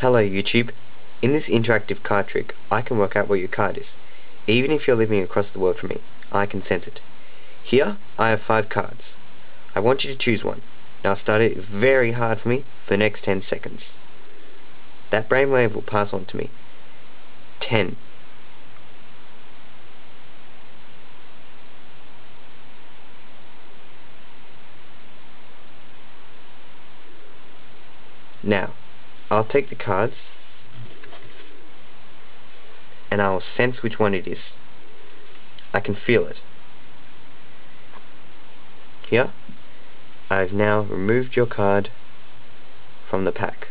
Hello YouTube. In this interactive card trick, I can work out where your card is. Even if you're living across the world from me, I can sense it. Here, I have five cards. I want you to choose one. Now start it very hard for me for the next 10 seconds. That brainwave will pass on to me. 10. Now, I'll take the cards and I'll sense which one it is. I can feel it. Here, I've now removed your card from the pack.